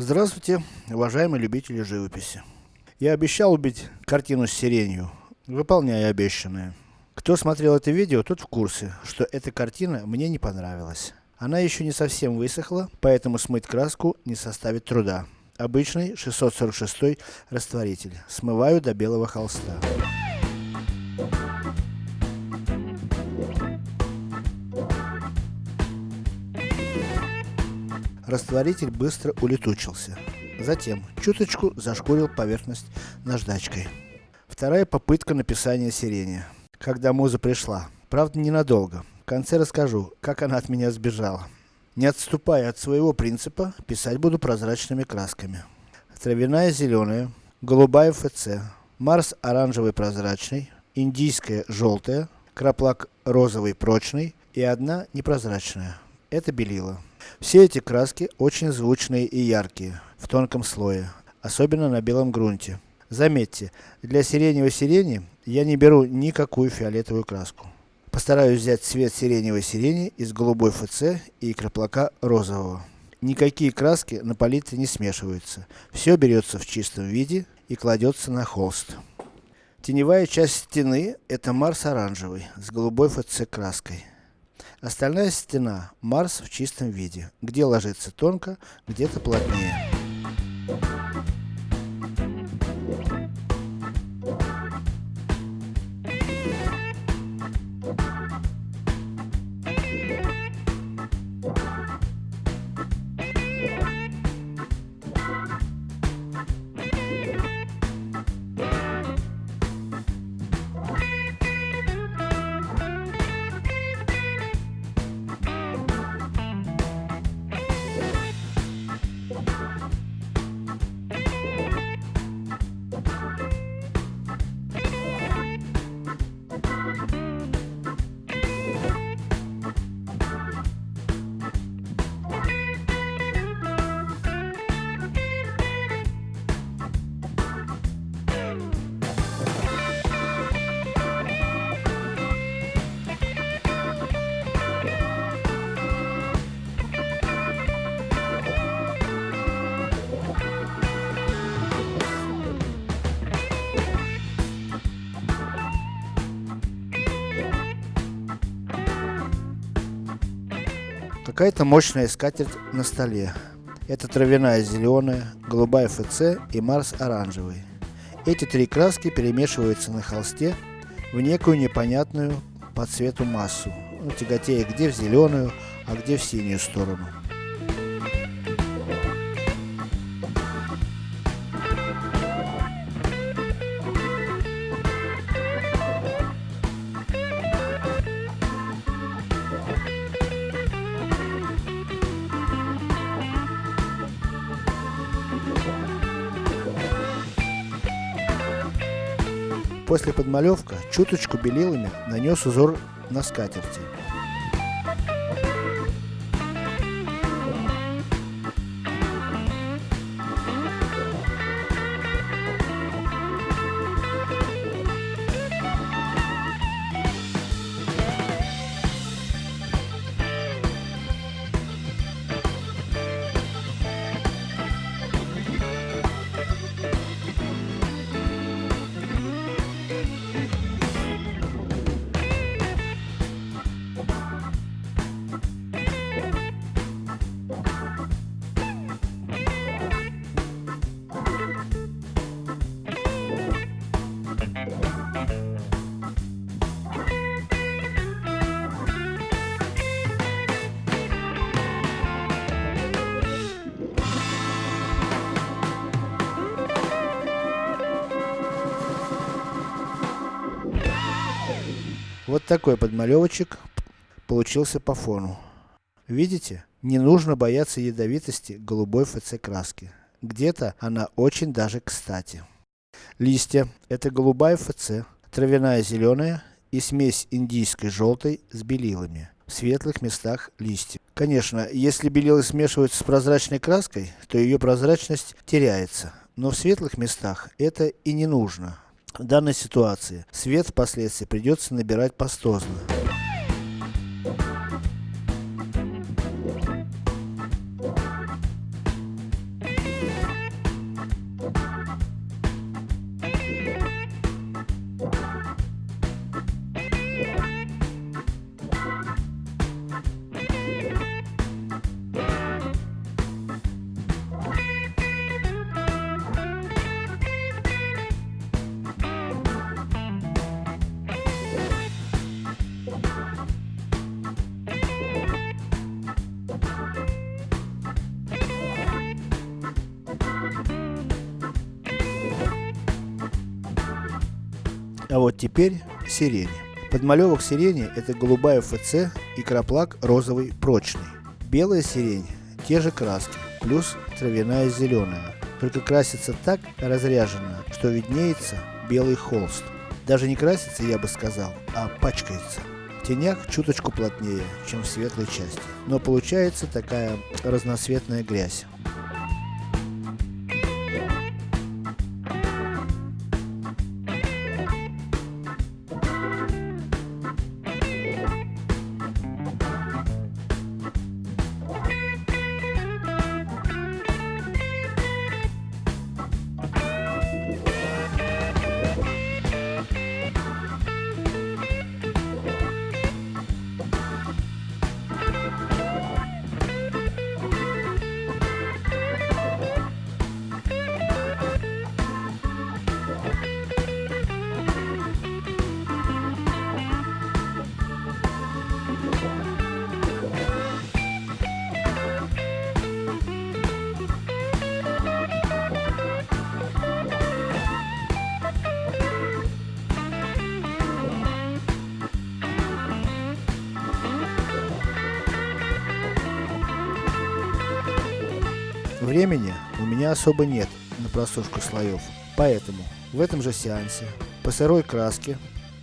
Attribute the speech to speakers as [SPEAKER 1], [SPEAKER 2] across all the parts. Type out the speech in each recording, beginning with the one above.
[SPEAKER 1] Здравствуйте, уважаемые любители живописи. Я обещал убить картину с сиренью. Выполняю обещанное. Кто смотрел это видео, тот в курсе, что эта картина мне не понравилась. Она еще не совсем высохла, поэтому смыть краску не составит труда. Обычный 646 растворитель. Смываю до белого холста. Растворитель быстро улетучился. Затем, чуточку зашкурил поверхность наждачкой. Вторая попытка написания сирени. Когда муза пришла. Правда ненадолго. В конце расскажу, как она от меня сбежала. Не отступая от своего принципа, писать буду прозрачными красками. Травяная зеленая, голубая ФЦ, Марс оранжевый прозрачный, индийская желтая, краплак розовый прочный и одна непрозрачная. Это белила. Все эти краски очень звучные и яркие, в тонком слое, особенно на белом грунте. Заметьте, для сиреневой сирени я не беру никакую фиолетовую краску. Постараюсь взять цвет сиреневой сирени из голубой ФЦ и краплака розового. Никакие краски на палитре не смешиваются. Все берется в чистом виде и кладется на холст. Теневая часть стены, это Марс оранжевый, с голубой ФЦ краской. Остальная стена, Марс в чистом виде, где ложится тонко, где-то плотнее. Какая-то мощная скатерть на столе. Это травяная зеленая, голубая ФЦ и Марс оранжевый. Эти три краски перемешиваются на холсте в некую непонятную по цвету массу, тяготея где в зеленую, а где в синюю сторону. После подмалевка, чуточку белилами нанес узор на скатерти. Вот такой подмалевочек получился по фону. Видите? Не нужно бояться ядовитости голубой ФЦ краски. Где-то она очень даже кстати. Листья. Это голубая ФЦ, травяная зеленая и смесь индийской желтой с белилами. В светлых местах листьев. Конечно, если белилы смешиваются с прозрачной краской, то ее прозрачность теряется. Но в светлых местах это и не нужно. Данной ситуации свет впоследствии придется набирать пастозно. А вот теперь сирень. Подмалевок сирени это голубая ФЦ и краплак розовый прочный. Белая сирень, те же краски, плюс травяная зеленая. Только красится так разряженно, что виднеется белый холст. Даже не красится, я бы сказал, а пачкается. В тенях чуточку плотнее, чем в светлой части. Но получается такая разноцветная грязь. Времени у меня особо нет на просушку слоев, поэтому в этом же сеансе по сырой краске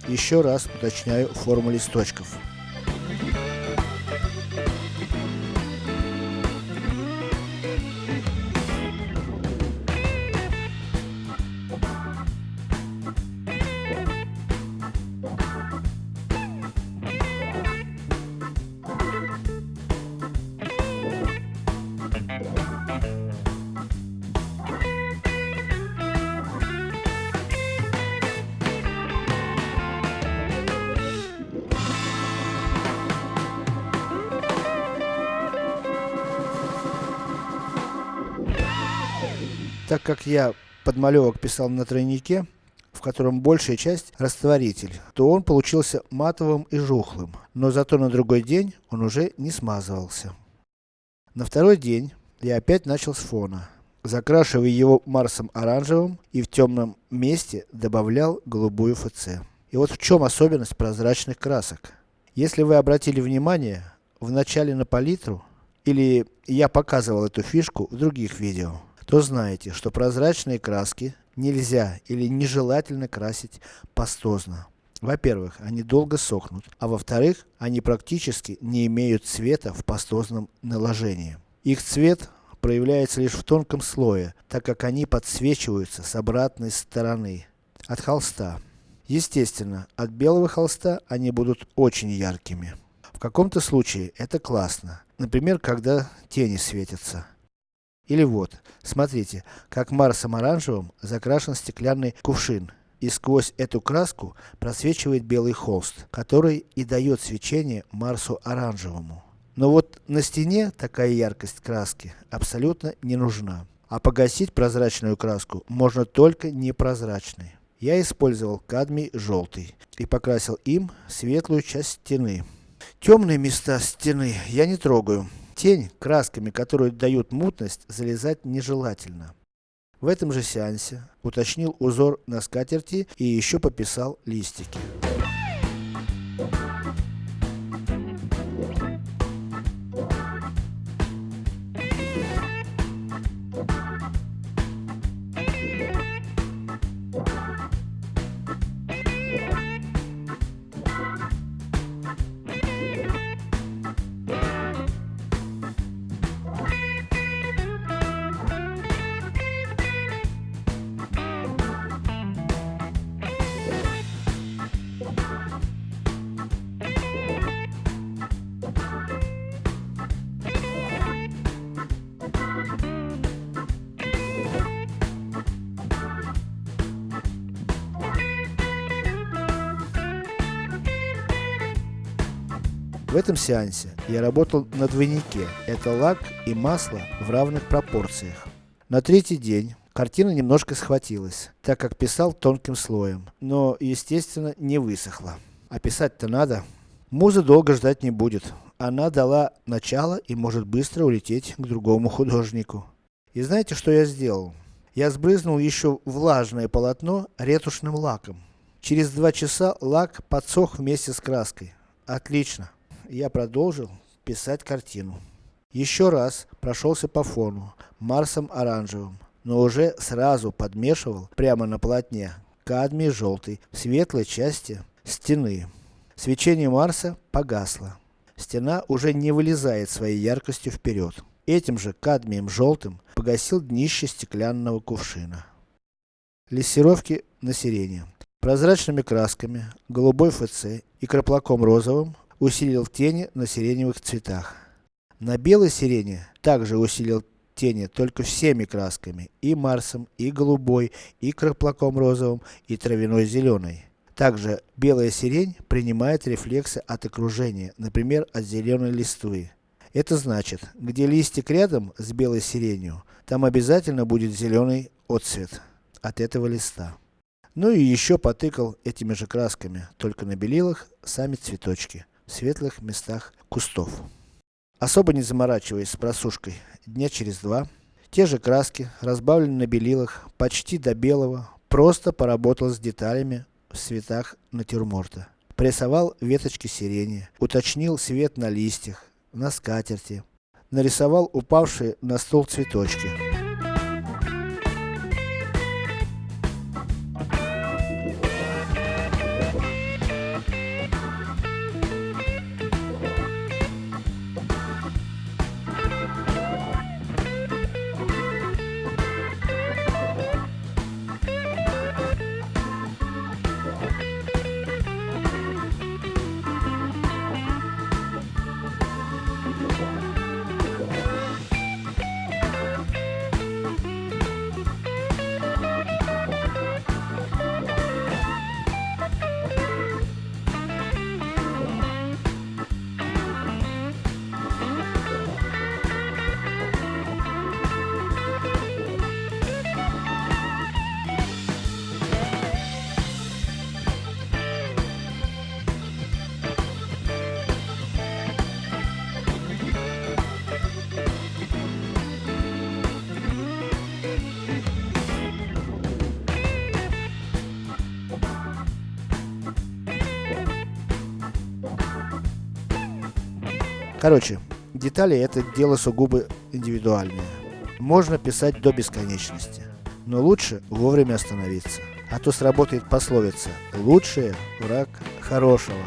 [SPEAKER 1] еще раз уточняю форму листочков. Так как я подмалевок писал на тройнике, в котором большая часть растворитель, то он получился матовым и жухлым, но зато на другой день он уже не смазывался. На второй день я опять начал с фона, закрашивая его Марсом оранжевым и в темном месте добавлял голубую ФЦ. И вот в чем особенность прозрачных красок. Если вы обратили внимание, в начале на палитру, или я показывал эту фишку в других видео, то знаете, что прозрачные краски нельзя или нежелательно красить пастозно. Во-первых, они долго сохнут, а во-вторых, они практически не имеют цвета в пастозном наложении. Их цвет проявляется лишь в тонком слое, так как они подсвечиваются с обратной стороны, от холста. Естественно, от белого холста они будут очень яркими. В каком-то случае это классно, например, когда тени светятся. Или вот, смотрите, как Марсом оранжевым закрашен стеклянный кувшин. И сквозь эту краску просвечивает белый холст, который и дает свечение Марсу оранжевому. Но вот на стене такая яркость краски абсолютно не нужна. А погасить прозрачную краску можно только непрозрачной. Я использовал кадмий желтый и покрасил им светлую часть стены. Темные места стены я не трогаю. Тень, красками, которые дают мутность, залезать нежелательно. В этом же сеансе уточнил узор на скатерти и еще пописал листики. В этом сеансе я работал на двойнике, это лак и масло в равных пропорциях. На третий день картина немножко схватилась, так как писал тонким слоем, но естественно не высохла. А писать-то надо. Муза долго ждать не будет. Она дала начало и может быстро улететь к другому художнику. И знаете, что я сделал? Я сбрызнул еще влажное полотно ретушным лаком. Через два часа лак подсох вместе с краской. Отлично. Я продолжил писать картину. Еще раз прошелся по фону, Марсом оранжевым, но уже сразу подмешивал, прямо на полотне, кадмий желтый, в светлой части стены. Свечение Марса погасло. Стена уже не вылезает своей яркостью вперед. Этим же кадмием желтым погасил днище стеклянного кувшина. Лессировки на сирене. Прозрачными красками, голубой ФЦ и краплаком розовым усилил тени на сиреневых цветах. На белой сирене также усилил тени только всеми красками, и Марсом, и голубой, и краплаком розовым, и травяной зеленой. Также белая сирень принимает рефлексы от окружения, например от зеленой листвы. Это значит, где листик рядом с белой сиренью, там обязательно будет зеленый отцвет от этого листа. Ну и еще потыкал этими же красками, только на белилах, сами цветочки, светлых местах кустов. Особо не заморачиваясь с просушкой, дня через два, те же краски, разбавленные на белилах, почти до белого, просто поработал с деталями в цветах натюрморта. Прессовал веточки сирени, уточнил цвет на листьях, на скатерти, нарисовал упавшие на стол цветочки. Короче, детали это дело сугубо индивидуальное. Можно писать до бесконечности. Но лучше вовремя остановиться. А то сработает пословица «Лучшее враг хорошего».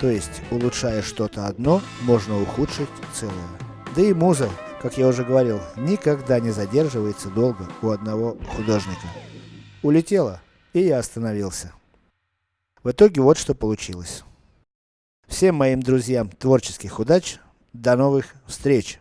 [SPEAKER 1] То есть, улучшая что-то одно, можно ухудшить целое. Да и муза, как я уже говорил, никогда не задерживается долго у одного художника. Улетела, и я остановился. В итоге вот что получилось. Всем моим друзьям творческих удач, до новых встреч!